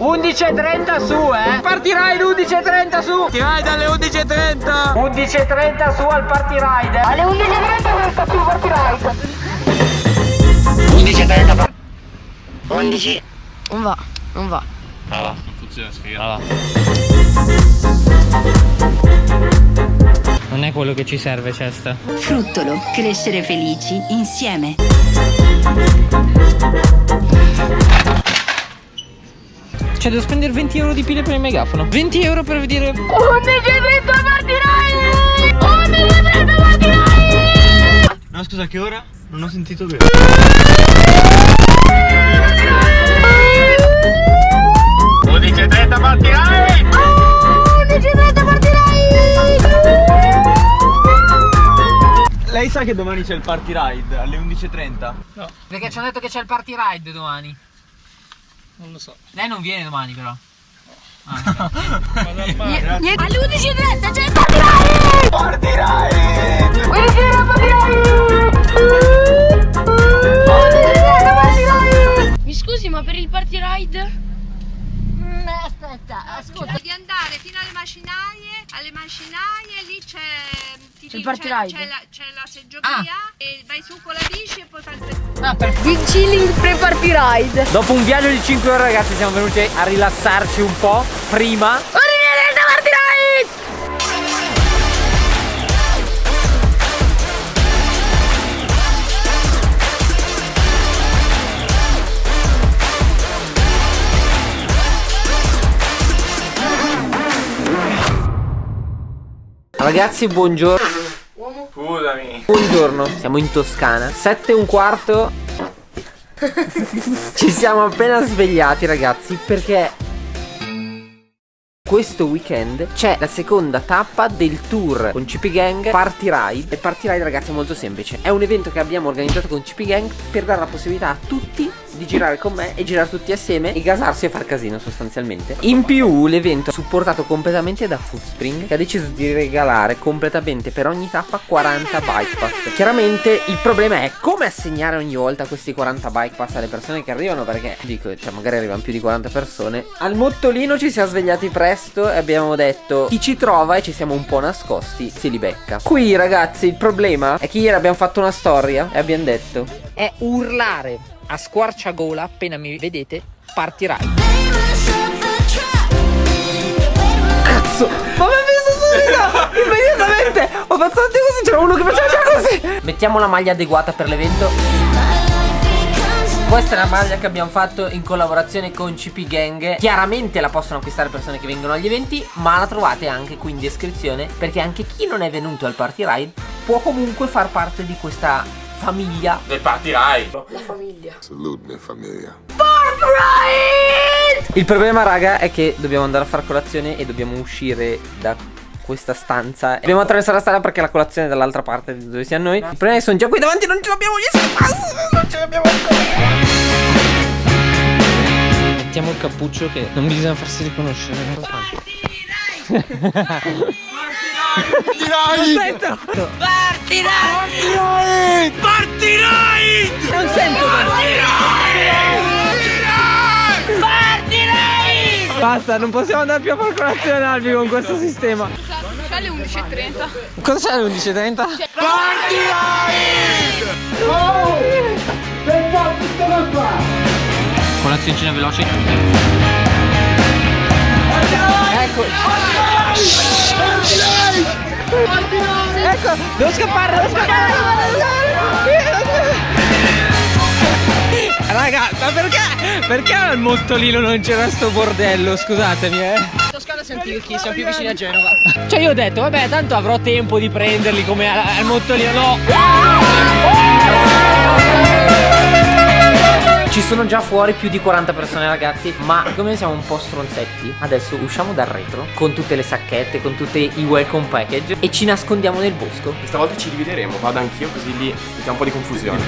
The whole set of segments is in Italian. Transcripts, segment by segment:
11.30 su, eh! Partirai l'11.30 su! Partirai dalle 11.30! 11.30 su al party ride! Alle 11.30 questa qui party ride. 11.30 11 Non va, non va. Non funziona sfiga. Ah, Non è quello che ci serve, Cesta. Fruttolo, crescere felici insieme. Cioè, devo spendere 20 euro di pile per il megafono. 20 euro per dire. 11.30 party ride. 11.30 party ride. No, scusa, che ora? Non ho sentito bene. 11.30 partirai 11.30 party ride. Lei sa che domani c'è il party ride alle 11.30? Perché ci hanno detto che c'è il party ride domani. Non lo so. Lei non viene domani, però. Ah, Niente. Alle 11.30 c'è il party ride. Party ride 11.30 party ride. 11.30 party ride. Mi scusi, ma per il party ride? Mm, aspetta, ascolta. di andare fino alle macinaie, alle macinaie lì c'è C'è il party c'è- ride? c'è la, c'è la seggiovia e vai su con la bici e poi fai il tre- ah, perfetto. Big chilling pre party ride. Dopo un viaggio di 5 ore, ragazzi, siamo venuti a rilassarci un po'. Prima. Ragazzi, buongiorno. Scusami Buongiorno, siamo in Toscana. 7 e un quarto. Ci siamo appena svegliati, ragazzi, perché questo weekend c'è la seconda tappa del tour con CP Gang Party Ride. E Party Ride, ragazzi, è molto semplice. È un evento che abbiamo organizzato con CP Gang per dare la possibilità a tutti di girare con me e girare tutti assieme e gasarsi e far casino sostanzialmente. In più l'evento è supportato completamente da Foodspring che ha deciso di regalare completamente per ogni tappa 40 bike pass. Chiaramente il problema è come assegnare ogni volta questi 40 bike pass alle persone che arrivano perché dico, cioè magari arrivano più di 40 persone. Al Mottolino ci siamo svegliati presto e abbiamo detto chi ci trova e ci siamo un po' nascosti se li becca. Qui ragazzi il problema è che ieri abbiamo fatto una storia e abbiamo detto è urlare a squarciagola appena mi vedete partirà. Cazzo, ma mi ha visto subito! Immediatamente! Ho fatto tutti così, c'era uno che faceva già così! Mettiamo la maglia adeguata per l'evento. Questa è la maglia che abbiamo fatto in collaborazione con CP Gang. Chiaramente la possono acquistare persone che vengono agli eventi, ma la trovate anche qui in descrizione perché anche chi non è venuto al party ride può comunque far parte di questa famiglia Del party ride Salute me, familia. Il problema, raga, è che dobbiamo andare a fare colazione e dobbiamo uscire da questa stanza. Dobbiamo attraversare la strada perché la colazione è dall'altra parte di dove siamo noi. Il problema è che sono già qui davanti, non ce l'abbiamo gli spazi, non ce l'abbiamo ancora. Mettiamo il cappuccio che non bisogna farsi riconoscere. Aspetta! Party ride! Party ride! Non sento Party ride! Basta, non possiamo andare più a fare colazione Albi con questo sistema. C'è alle 11.30. Cosa c'è alle 11.30? Colazioncina veloce. Ecco. Ecco, devo scappare, devo scappare. Raga, ma perché? Perché al Mottolino non c'era sto bordello? Scusatemi, eh. Toscana ricchi, siamo più vicini a Genova. Cioè io ho detto, vabbè, tanto avrò tempo di prenderli come al, al Mottolino. No. Ci sono già fuori più di 40 persone ragazzi Ma come siamo un po' stronzetti Adesso usciamo dal retro Con tutte le sacchette Con tutti i welcome package E ci nascondiamo nel bosco Questa volta ci divideremo, vado anch'io così lì mettiamo un po' di confusione.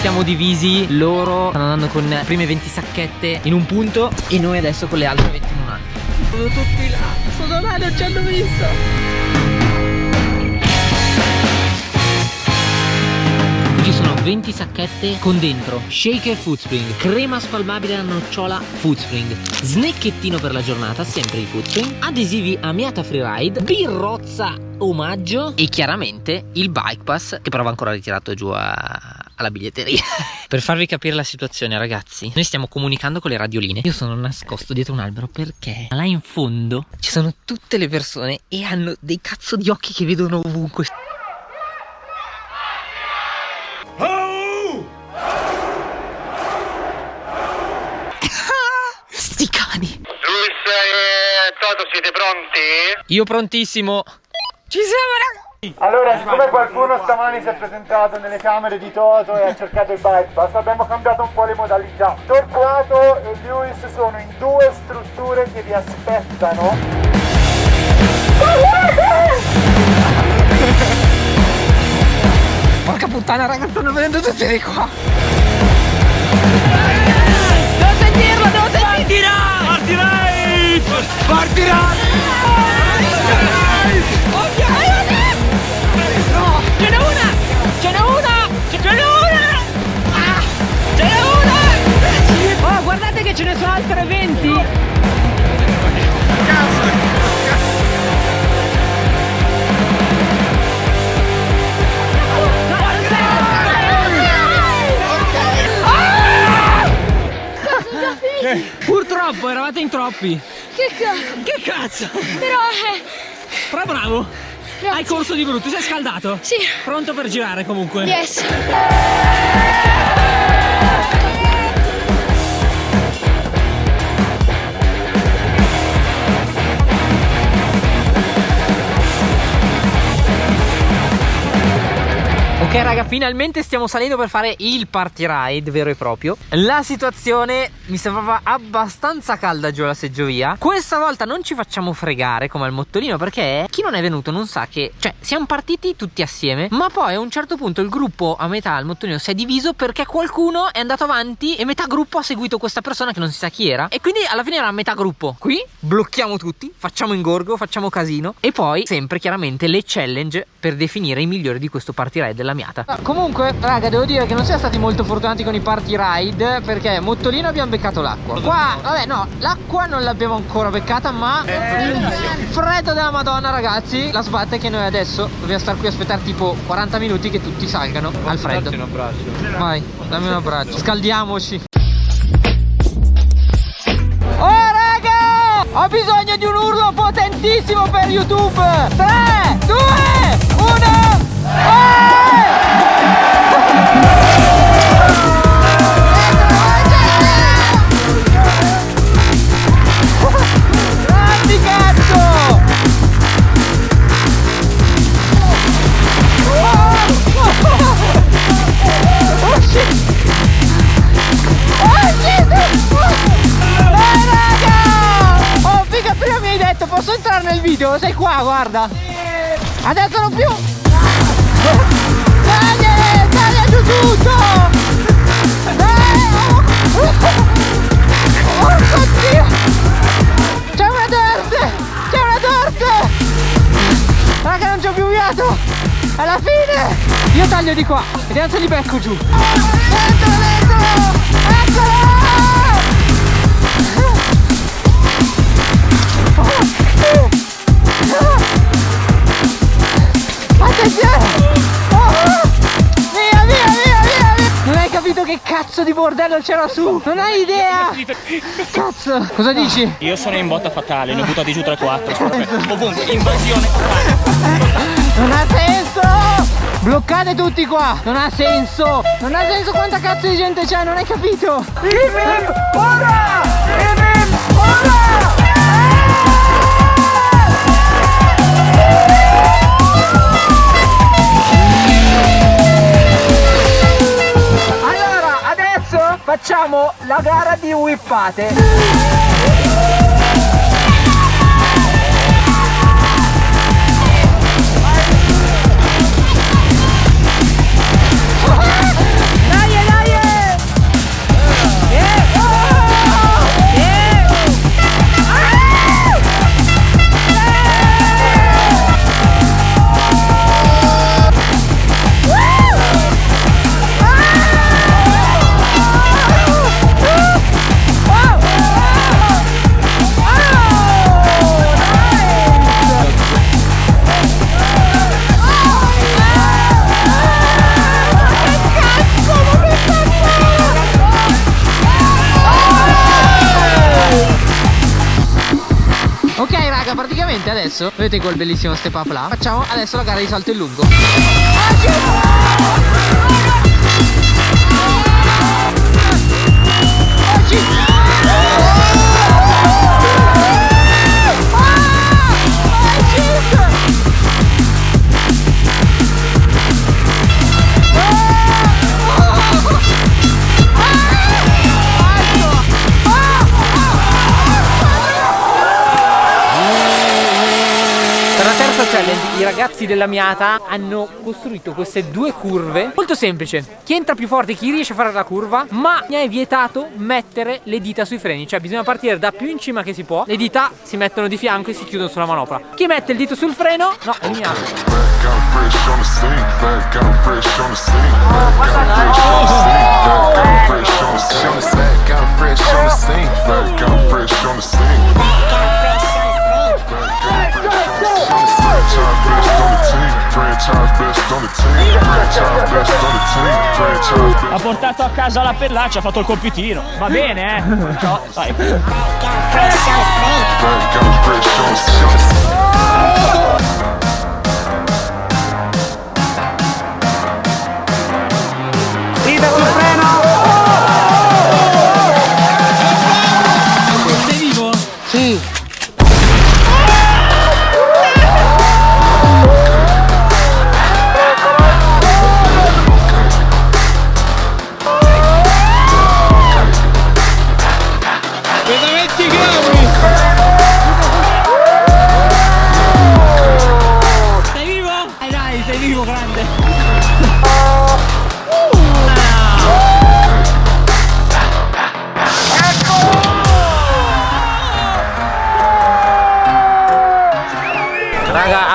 Siamo divisi Loro stanno andando con le prime 20 sacchette In un punto E noi adesso con le altre 20 in un altro sono tutti là. Sono là, non ci hanno visto. Ci sono 20 sacchette con dentro shaker foodspring, crema spalmabile a nocciola foodspring, snacchettino per la giornata, sempre di foodspring, adesivi amiata Freeride, birrozza omaggio e chiaramente il bike pass che però va ancora ritirato giù a, alla biglietteria. Per farvi capire la situazione ragazzi Noi stiamo comunicando con le radioline. Io sono nascosto dietro un albero perché Là in fondo ci sono tutte le persone E hanno dei cazzo di occhi che vedono ovunque. Sti cani. Luis e Toto siete pronti? Io prontissimo. Ci siamo ragazzi allora, siccome qualcuno stamani si è presentato nelle camere di Toto e ha cercato il bypass, abbiamo cambiato un po' le modalità. Torquato e Lewis sono in due strutture che vi aspettano. Porca puttana, raga, stanno venendo tutti di qua. Devo sentirlo, devo sentirlo! Partirai! Partirai! Ce in troppi. Che cazzo! Che cazzo? Però eh, Però bravo. Hai corso di brutto, sei scaldato? Sì. Pronto per girare comunque? Yes! Ok raga, finalmente stiamo salendo per fare il party ride vero e proprio. La situazione mi sembrava abbastanza calda giù alla seggiovia. Questa volta non ci facciamo fregare come al mottolino Perché chi non è venuto non sa che Cioè, siamo partiti tutti assieme Ma poi a un certo punto il gruppo a metà al mottolino si è diviso Perché qualcuno è andato avanti e metà gruppo ha seguito questa persona che non si sa chi era. E quindi alla fine era metà gruppo. Qui blocchiamo tutti, facciamo ingorgo, facciamo casino. E poi sempre chiaramente le challenge per definire i migliori di questo party ride della miata Comunque raga devo dire che non siamo stati molto fortunati con i party ride Perché Mottolino abbiamo beccato l'acqua. Qua vabbè no l'acqua non l'abbiamo ancora beccata ma il freddo della madonna ragazzi La sbatte che noi adesso dobbiamo stare qui a aspettare tipo 40 minuti che tutti salgano al freddo. un abbraccio. Vai dammi un abbraccio. Scaldiamoci. Oh raga! Ho bisogno di un urlo potentissimo per YouTube. 3, nel video? Sei qua guarda! Adesso non più! Dai! Dai giù tutto! Dai! Oh, oddio! C'è una torte! C'è una torte! Raga non c'ho più fiato! Alla fine! Io taglio di qua! Vediamo se li becco giù! Dentro, dentro! Eccolo! Che cazzo di bordello c'era su? Non hai idea! Cazzo! Cosa dici? Io sono in botta fatale, ne ho buttati giù 3-4. Ovunque, invasione. Non ha senso! Bloccate tutti qua! Non ha senso! Non ha senso quanta cazzo di gente c'è, non hai capito? Imim! Ora! Imim! Ora! Facciamo la gara di whippate. Adesso? Vedete quel bellissimo step up là? Facciamo adesso la gara di salto in lungo Per la terza challenge i ragazzi della Miata hanno costruito queste due curve. Molto semplice. Chi entra più forte, chi riesce a fare la curva Ma mi è vietato mettere le dita sui freni. Cioè bisogna partire da più in cima che si può. Le dita si mettono di fianco e si chiudono sulla manopola Chi mette il dito sul freno, no, è eliminato ha portato a casa la pellaccia ha fatto il compitino. Va bene eh. Ciao, vai.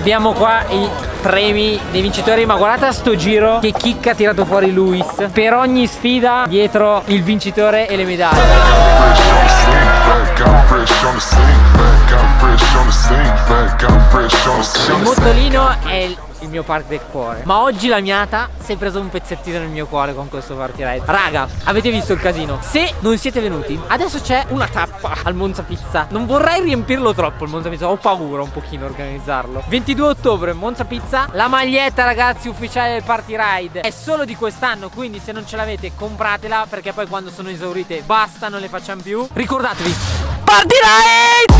Abbiamo qua i premi dei vincitori Ma guardate a sto giro che chicca ha tirato fuori Luis. Per ogni sfida dietro il vincitore e le medaglie. Il mottolino è il mio park del cuore. Ma oggi la miata si è preso un pezzettino nel mio cuore con questo party ride. Raga, avete visto il casino? Se non siete venuti, adesso c'è una tappa al Monza Pizza. Non vorrei riempirlo troppo il Monza Pizza, ho paura un pochino organizzarlo. 22 ottobre Monza Pizza La maglietta ragazzi ufficiale del party ride. È solo di quest'anno, quindi se non ce l'avete compratela Perché poi quando sono esaurite basta, non le facciamo più. Ricordatevi Party ride!